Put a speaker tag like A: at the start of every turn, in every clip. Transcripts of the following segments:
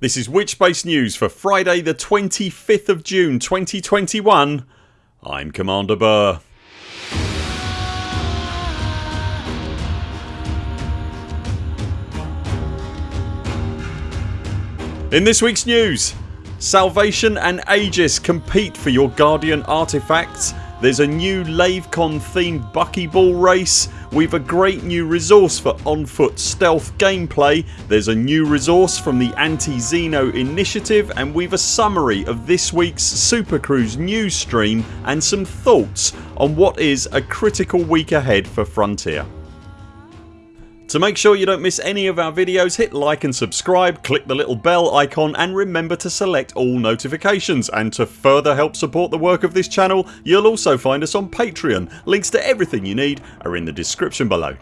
A: This is Witchbase News for Friday the 25th of June 2021 I'm Commander Burr. In this weeks news Salvation and Aegis compete for your Guardian artefacts there's a new LaveCon themed buckyball race We've a great new resource for on foot stealth gameplay There's a new resource from the Anti-Xeno initiative and we've a summary of this weeks Super Cruise news stream and some thoughts on what is a critical week ahead for Frontier. To make sure you don't miss any of our videos hit like and subscribe, click the little bell icon and remember to select all notifications and to further help support the work of this channel you'll also find us on Patreon. Links to everything you need are in the description below.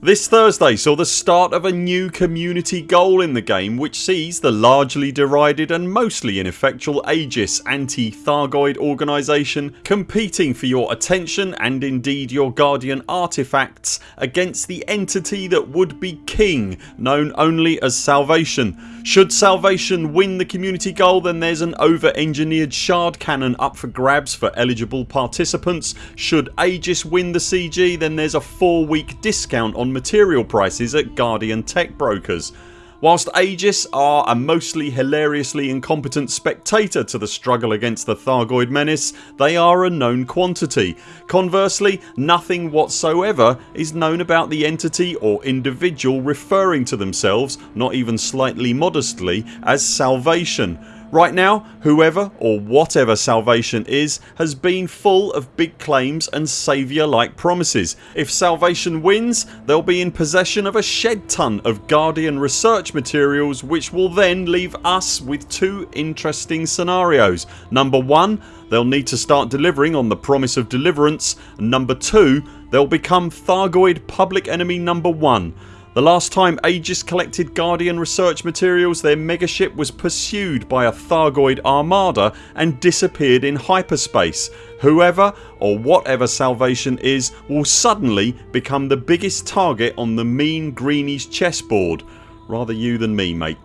A: This Thursday saw the start of a new community goal in the game which sees the largely derided and mostly ineffectual Aegis anti-Thargoid organisation competing for your attention and indeed your Guardian artefacts against the entity that would be king known only as Salvation. Should Salvation win the community goal then there's an over engineered shard cannon up for grabs for eligible participants. Should Aegis win the CG then there's a 4 week discount on material prices at Guardian tech brokers. Whilst Aegis are a mostly hilariously incompetent spectator to the struggle against the Thargoid menace they are a known quantity. Conversely nothing whatsoever is known about the entity or individual referring to themselves, not even slightly modestly, as Salvation Right now whoever or whatever Salvation is has been full of big claims and saviour like promises. If Salvation wins they'll be in possession of a shed ton of Guardian research materials which will then leave us with two interesting scenarios. Number 1 they'll need to start delivering on the promise of deliverance number 2 they'll become Thargoid public enemy number 1 the last time Aegis collected Guardian research materials their megaship was pursued by a Thargoid armada and disappeared in hyperspace. Whoever or whatever Salvation is will suddenly become the biggest target on the mean greenies chessboard. Rather you than me mate.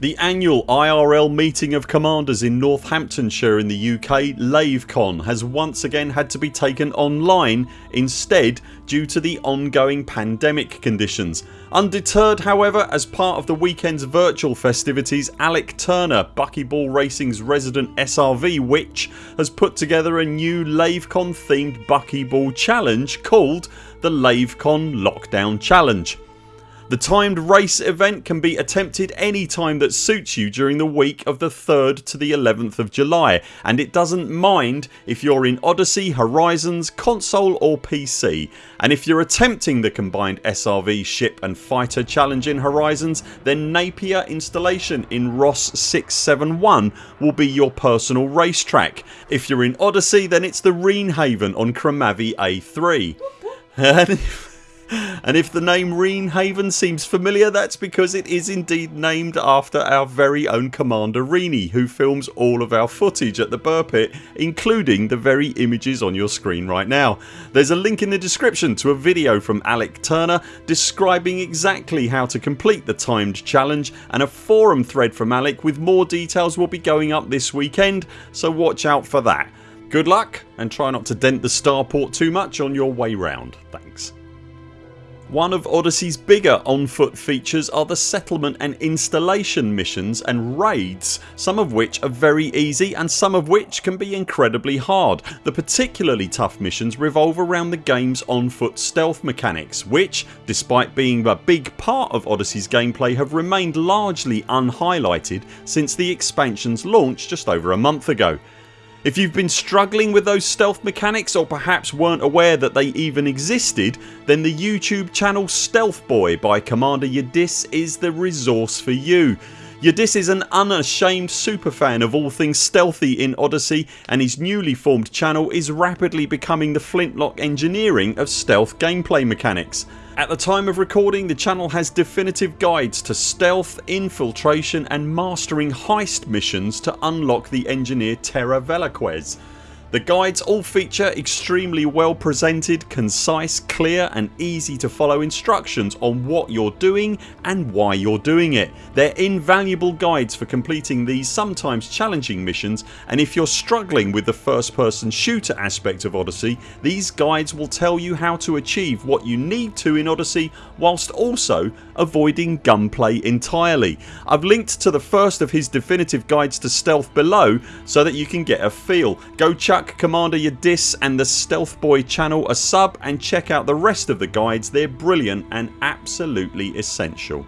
A: The annual IRL meeting of commanders in Northamptonshire in the UK, LaveCon has once again had to be taken online instead due to the ongoing pandemic conditions. Undeterred however as part of the weekend's virtual festivities Alec Turner, Buckyball Racing's resident SRV witch has put together a new LaveCon themed Buckyball challenge called the LaveCon Lockdown Challenge. The timed race event can be attempted any time that suits you during the week of the 3rd to the 11th of July. And it doesn't mind if you're in Odyssey, Horizons, console or PC and if you're attempting the combined SRV ship and fighter challenge in Horizons then Napier installation in Ross 671 will be your personal racetrack. If you're in Odyssey then it's the Reenhaven on Kramavi A3 and if the name Reenhaven seems familiar that's because it is indeed named after our very own Commander Reenie who films all of our footage at the Burr Pit including the very images on your screen right now. There's a link in the description to a video from Alec Turner describing exactly how to complete the timed challenge and a forum thread from Alec with more details will be going up this weekend so watch out for that. Good luck and try not to dent the starport too much on your way round. Thanks. One of Odyssey's bigger on foot features are the settlement and installation missions and raids some of which are very easy and some of which can be incredibly hard. The particularly tough missions revolve around the games on foot stealth mechanics which, despite being a big part of Odyssey's gameplay have remained largely unhighlighted since the expansions launch just over a month ago. If you've been struggling with those stealth mechanics or perhaps weren't aware that they even existed then the YouTube channel Stealth Boy by Commander Yadis is the resource for you. Yadis is an unashamed superfan of all things stealthy in Odyssey and his newly formed channel is rapidly becoming the flintlock engineering of stealth gameplay mechanics. At the time of recording the channel has definitive guides to stealth, infiltration and mastering heist missions to unlock the engineer Terra Velasquez. The guides all feature extremely well presented, concise, clear and easy to follow instructions on what you're doing and why you're doing it. They're invaluable guides for completing these sometimes challenging missions and if you're struggling with the first person shooter aspect of Odyssey these guides will tell you how to achieve what you need to in Odyssey whilst also avoiding gunplay entirely. I've linked to the first of his definitive guides to stealth below so that you can get a feel. Go chuck Commander Yadis and the Stealth Boy channel a sub and check out the rest of the guides they're brilliant and absolutely essential.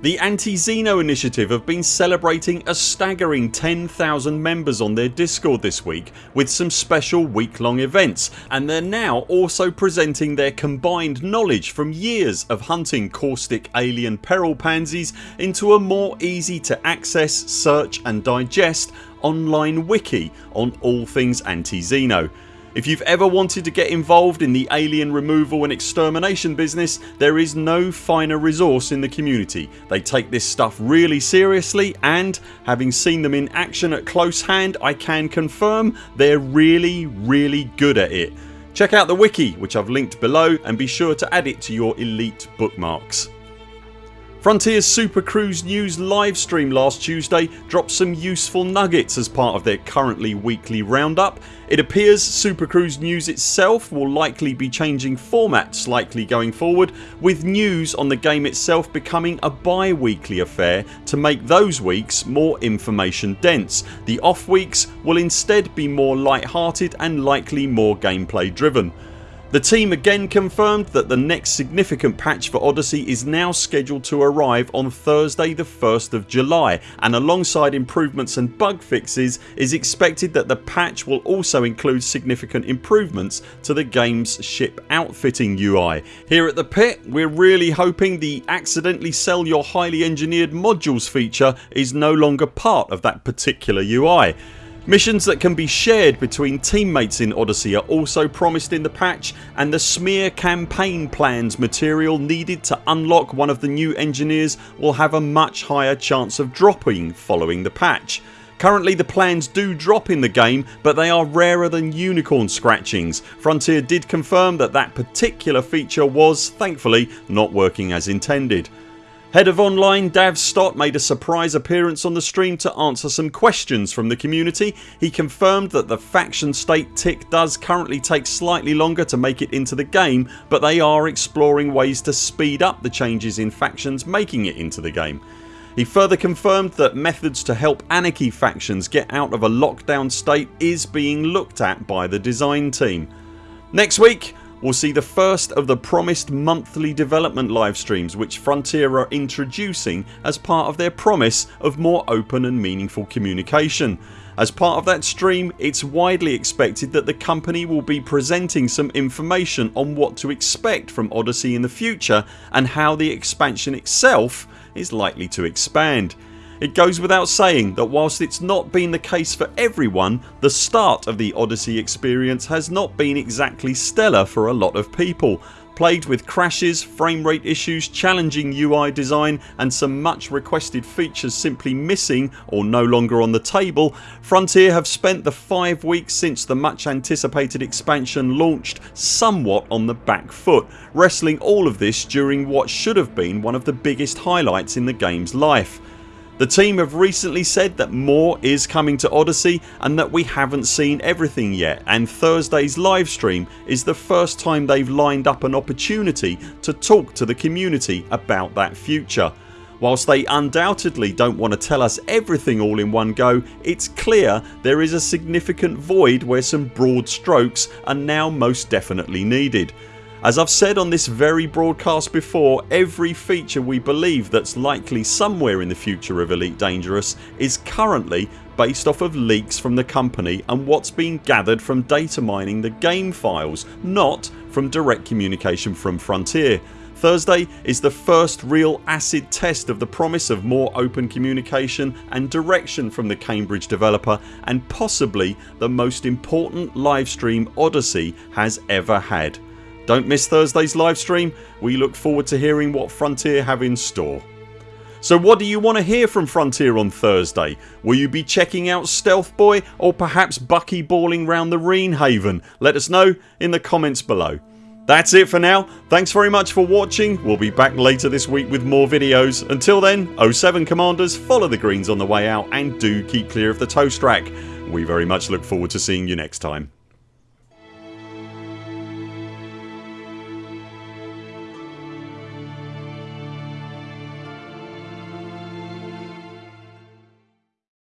A: The Anti-Xeno initiative have been celebrating a staggering 10,000 members on their discord this week with some special week long events and they're now also presenting their combined knowledge from years of hunting caustic alien peril pansies into a more easy to access, search and digest online wiki on all things Anti-Xeno. If you've ever wanted to get involved in the alien removal and extermination business there is no finer resource in the community. They take this stuff really seriously and having seen them in action at close hand I can confirm they're really really good at it. Check out the wiki which I've linked below and be sure to add it to your elite bookmarks. Frontiers Super Cruise News livestream last Tuesday dropped some useful nuggets as part of their currently weekly roundup. It appears Super Cruise News itself will likely be changing format slightly going forward with news on the game itself becoming a bi-weekly affair to make those weeks more information dense. The off weeks will instead be more light hearted and likely more gameplay driven. The team again confirmed that the next significant patch for Odyssey is now scheduled to arrive on Thursday the 1st of July and alongside improvements and bug fixes is expected that the patch will also include significant improvements to the games ship outfitting UI. Here at the pit we're really hoping the accidentally sell your highly engineered modules feature is no longer part of that particular UI. Missions that can be shared between teammates in Odyssey are also promised in the patch and the smear campaign plans material needed to unlock one of the new engineers will have a much higher chance of dropping following the patch. Currently the plans do drop in the game but they are rarer than unicorn scratchings. Frontier did confirm that that particular feature was, thankfully, not working as intended. Head of Online Dav Stott made a surprise appearance on the stream to answer some questions from the community. He confirmed that the faction state tick does currently take slightly longer to make it into the game but they are exploring ways to speed up the changes in factions making it into the game. He further confirmed that methods to help anarchy factions get out of a lockdown state is being looked at by the design team. Next week will see the first of the promised monthly development live streams which Frontier are introducing as part of their promise of more open and meaningful communication. As part of that stream it's widely expected that the company will be presenting some information on what to expect from Odyssey in the future and how the expansion itself is likely to expand. It goes without saying that whilst it's not been the case for everyone the start of the Odyssey experience has not been exactly stellar for a lot of people. Plagued with crashes, frame rate issues, challenging UI design and some much requested features simply missing or no longer on the table Frontier have spent the 5 weeks since the much anticipated expansion launched somewhat on the back foot wrestling all of this during what should have been one of the biggest highlights in the games life. The team have recently said that more is coming to Odyssey and that we haven't seen everything yet and Thursdays livestream is the first time they've lined up an opportunity to talk to the community about that future. Whilst they undoubtedly don't want to tell us everything all in one go it's clear there is a significant void where some broad strokes are now most definitely needed. As I've said on this very broadcast before every feature we believe that's likely somewhere in the future of Elite Dangerous is currently based off of leaks from the company and what's been gathered from data mining the game files not from direct communication from Frontier. Thursday is the first real acid test of the promise of more open communication and direction from the Cambridge developer and possibly the most important livestream Odyssey has ever had. Don't miss Thursdays livestream. We look forward to hearing what Frontier have in store. So what do you want to hear from Frontier on Thursday? Will you be checking out Stealth Boy or perhaps buckyballing round the Reen Haven? Let us know in the comments below. That's it for now. Thanks very much for watching. We'll be back later this week with more videos. Until then 0 7 CMDRs follow the greens on the way out and do keep clear of the toast rack. We very much look forward to seeing you next time.